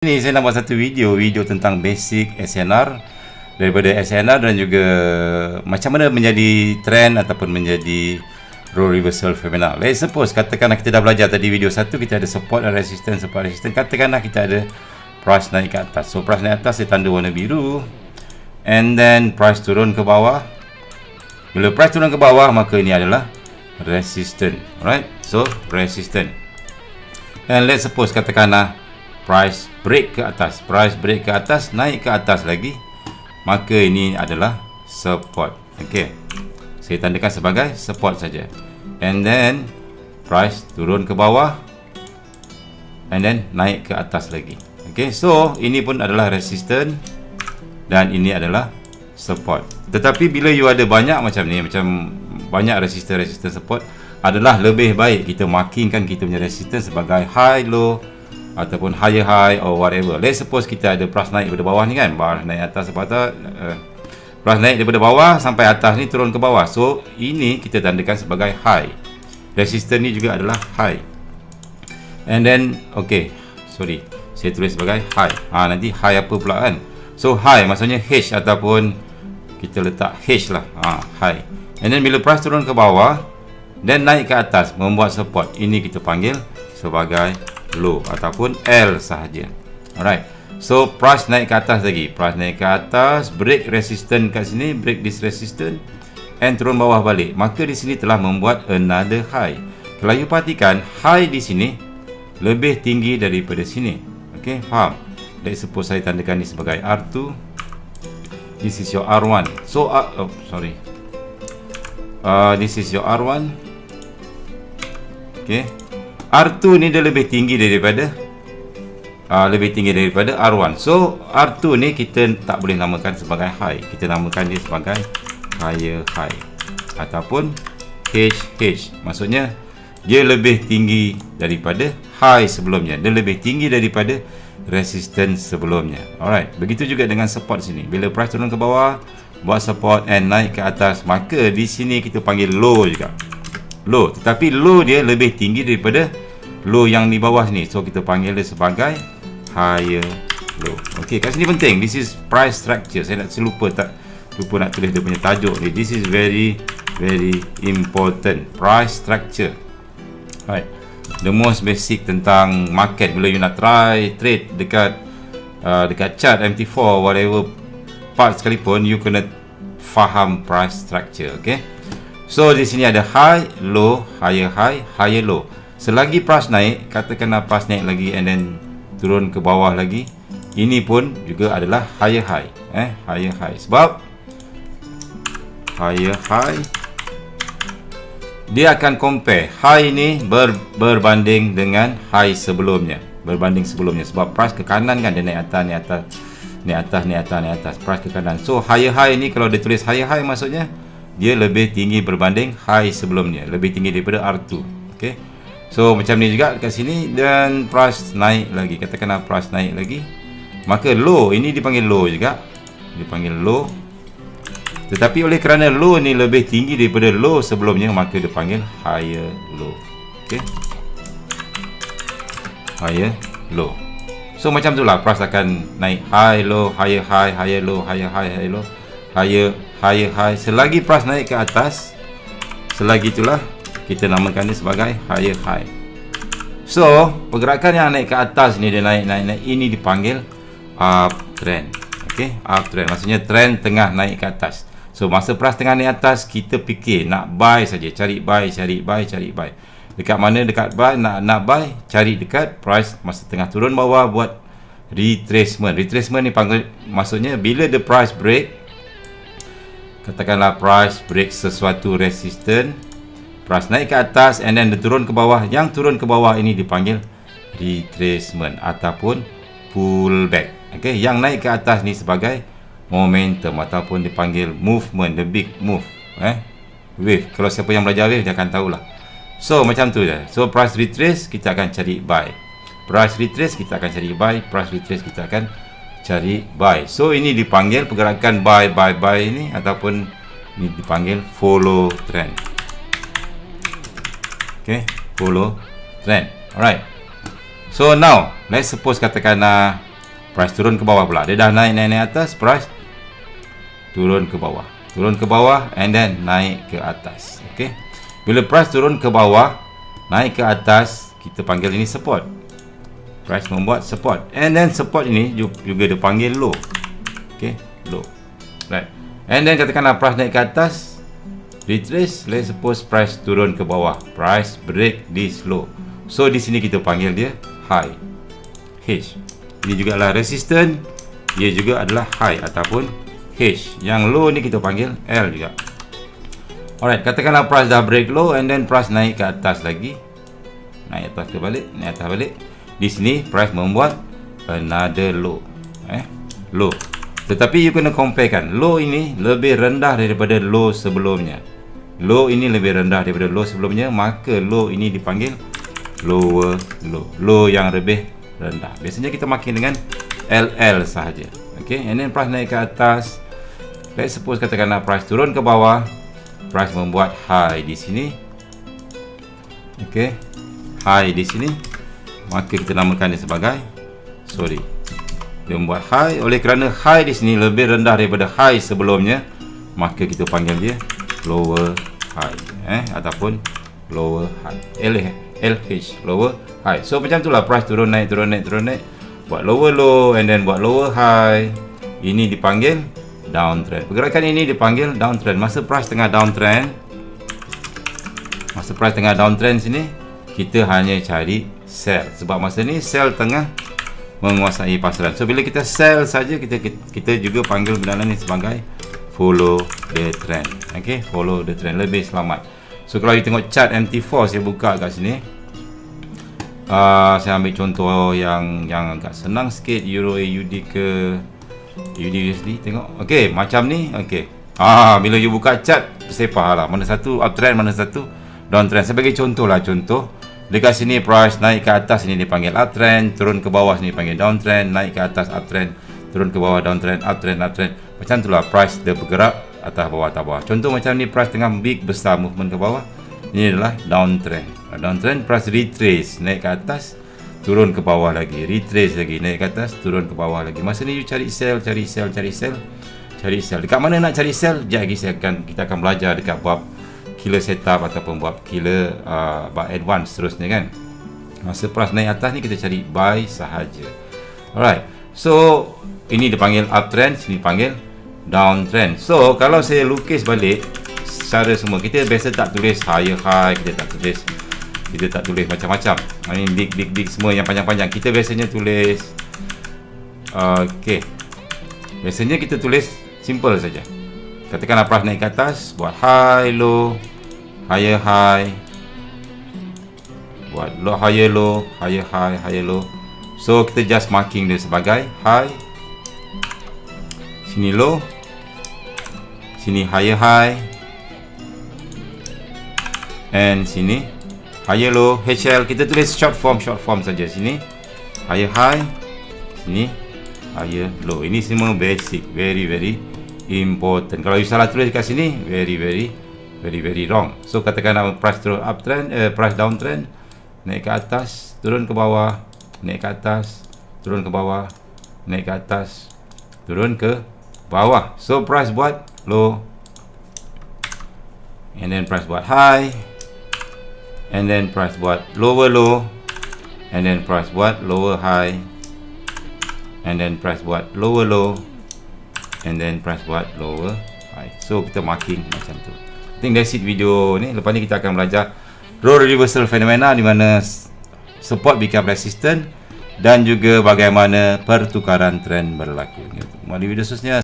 Ini saya nak buat satu video, video tentang basic SNR daripada SNR dan juga macam mana menjadi trend ataupun menjadi role reversal feminal. Let's suppose katakanlah kita dah belajar tadi video satu kita ada support dan resistance, support resistance. Katakanlah kita ada price naik ke atas. So price naik atas dia tanda warna biru and then price turun ke bawah. Bila price turun ke bawah maka ini adalah resistance. Alright? So resistance. And let's suppose katakanlah price break ke atas. Price break ke atas naik ke atas lagi. Maka ini adalah support. Ok saya tandakan sebagai support saja. And then price turun ke bawah. And then naik ke atas lagi. Ok so ini pun adalah resistance dan ini adalah support. Tetapi bila you ada banyak macam ni macam banyak resistance resistance support adalah lebih baik kita markingkan kita punya resistance sebagai high low ataupun higher high or whatever. Let's suppose kita ada price naik daripada bawah ni kan? Bar naik atas sepatah uh, price naik daripada bawah sampai atas ni turun ke bawah. So ini kita tandakan sebagai high. Resistance ni juga adalah high. And then okay sorry saya tulis sebagai high. Ha, nanti high apa pula kan? So high maksudnya H ataupun kita letak H lah. Ha, high. And then bila price turun ke bawah dan naik ke atas membuat support. Ini kita panggil sebagai low ataupun L sahaja. Alright. So price naik ke atas lagi. Price naik ke atas, break resistance kat sini, break this resistance and turun bawah balik. Maka di sini telah membuat another high. Kalau you perhatikan, high di sini lebih tinggi daripada sini. Okay, faham? Let's suppose saya tandakan ni sebagai R2. This is your R1. So, uh, oh, sorry. Uh, this is your R1. Okay. R2 ni dia lebih tinggi daripada uh, lebih tinggi daripada R1 so R2 ni kita tak boleh namakan sebagai high. Kita namakan dia sebagai higher high. Ataupun HH maksudnya dia lebih tinggi daripada high sebelumnya. Dia lebih tinggi daripada resistance sebelumnya. Alright begitu juga dengan support sini. Bila price turun ke bawah buat support and naik ke atas maka di sini kita panggil low juga. Low tetapi low dia lebih tinggi daripada low yang di bawah ni. So kita panggil dia sebagai higher low. Ok kat sini penting. This is price structure. Saya nak lupa tak lupa nak tulis dia punya tajuk ni. This is very very important. Price structure. Right the most basic tentang market. Bila you nak try trade dekat uh, dekat chart MT4 whatever part sekalipun you kena faham price structure okay So di sini ada high, low, higher high, higher low. Selagi price naik, katakanlah price naik lagi and then turun ke bawah lagi, ini pun juga adalah higher high, eh, higher high. Sebab higher high dia akan compare high ni ber, berbanding dengan high sebelumnya, berbanding sebelumnya. Sebab price ke kanan kan dia naik atas, naik atas, naik atas, naik atas, naik atas, price ke kanan. So higher high ni kalau dia tulis higher high maksudnya dia lebih tinggi berbanding high sebelumnya lebih tinggi daripada R2 okay. So macam ni juga dekat sini dan price naik lagi. Katakanlah price naik lagi maka low ini dipanggil low juga. Dipanggil low. Tetapi oleh kerana low ni lebih tinggi daripada low sebelumnya maka dipanggil higher low. Okay. higher low. So macam tu lah price akan naik. High low higher high higher low higher high higher low. Higher higher high. Selagi price naik ke atas selagi itulah kita namakan dia sebagai higher high. So pergerakan yang naik ke atas ni dia naik naik naik. Ini dipanggil uptrend okey uptrend maksudnya trend tengah naik ke atas. So masa price tengah naik atas kita fikir nak buy saja. Cari buy cari buy cari buy. Dekat mana dekat buy? Nak nak buy cari dekat price masa tengah turun bawah buat retracement. Retracement ni panggil maksudnya bila the price break katakanlah price break sesuatu resistant price naik ke atas and then dia turun ke bawah. Yang turun ke bawah ini dipanggil retracement ataupun pullback. Okay? yang naik ke atas ni sebagai momentum ataupun dipanggil movement the big move eh? wave. Kalau siapa yang belajar wave dia akan tahulah. So macam tu je. So price retrace kita akan cari buy. Price retrace kita akan cari buy. Price retrace kita akan cari buy. So ini dipanggil pergerakan buy buy buy ini ataupun ini dipanggil follow trend ok follow trend alright. So now let's suppose katakan uh, price turun ke bawah pula. Dia dah naik naik naik atas price turun ke bawah. Turun ke bawah and then naik ke atas. Okey bila price turun ke bawah naik ke atas kita panggil ini support. Price membuat support. And then support ini juga dipanggil low. Okey low. Right. And then katakanlah price naik ke atas retrace let's suppose price turun ke bawah. Price break this low. So di sini kita panggil dia high. H. Ini juga adalah resistance ia juga adalah high ataupun H. Yang low ni kita panggil L juga. Alright katakanlah price dah break low and then price naik ke atas lagi. Naik atas ke balik? Naik atas balik. Di sini price membuat another low. Eh low. Tetapi you kena compare kan. Low ini lebih rendah daripada low sebelumnya low ini lebih rendah daripada low sebelumnya maka low ini dipanggil lower low. Low yang lebih rendah. Biasanya kita makin dengan LL sahaja. Ok and then price naik ke atas. Let's suppose katakanlah price turun ke bawah price membuat high di sini. Ok high di sini maka kita namakan dia sebagai sorry dia membuat high. Oleh kerana high di sini lebih rendah daripada high sebelumnya maka kita panggil dia lower high eh? Ataupun lower high. LH lower high. So macam itulah price turun naik turun naik turun naik. Buat lower low and then buat lower high. Ini dipanggil downtrend. Pergerakan ini dipanggil downtrend. Masa price tengah downtrend masa price tengah downtrend sini kita hanya cari sell. Sebab masa ni sell tengah menguasai pasaran. So bila kita sell saja kita kita juga panggil benda ni sebagai follow the trend. Ok follow the trend. Lebih selamat. So kalau you tengok chart MT4 saya buka kat sini. Uh, saya ambil contoh yang yang agak senang sikit. Euro AUD ke AUD USD tengok. Ok macam ni ok ah, bila you buka chart saya faham lah. Mana satu uptrend mana satu downtrend sebagai contoh lah contoh. Dekat sini price naik ke atas ini dipanggil uptrend turun ke bawah sini dipanggil downtrend naik ke atas uptrend turun ke bawah downtrend uptrend uptrend macam itulah price dia bergerak atas bawah atas bawah. Contoh macam ni price tengah big besar movement ke bawah ini adalah downtrend downtrend price retrace naik ke atas turun ke bawah lagi. Retrace lagi naik ke atas turun ke bawah lagi. Masa ni you cari sell cari sell cari sell cari sell. Dekat mana nak cari sell? Sekejap lagi saya akan kita akan belajar dekat bab killer setup ataupun bab killer uh, bab advance seterusnya kan. Masa price naik atas ni kita cari buy sahaja. Alright. So ini dipanggil uptrend sini dipanggil downtrend so kalau saya lukis balik secara semua kita biasa tak tulis higher high kita tak tulis kita tak tulis macam-macam. Ini big big big semua yang panjang-panjang. Kita biasanya tulis ok biasanya kita tulis simple saja. Katakanlah price naik ke atas buat high low higher high. Buat low higher low higher high higher low. So kita just marking dia sebagai high sini low sini higher high. And sini. Higher low. HL kita tulis short form short form saja. Sini. Higher high. Sini. Higher low. Ini semua basic. Very very important. Kalau you salah tulis kat sini very very very very wrong. So katakan price turun uptrend eh, price downtrend naik ke atas turun ke bawah naik ke atas turun ke bawah naik ke atas turun ke bawah. So price buat low. And then price buat high. And then price buat lower low. And then price buat lower high. And then price buat lower low. And then price buat lower high. So kita marking macam tu. I think that's it video ni. Lepas ni kita akan belajar role reversal phenomena di mana support become resistant dan juga bagaimana pertukaran trend berlaku. Mari video seterusnya.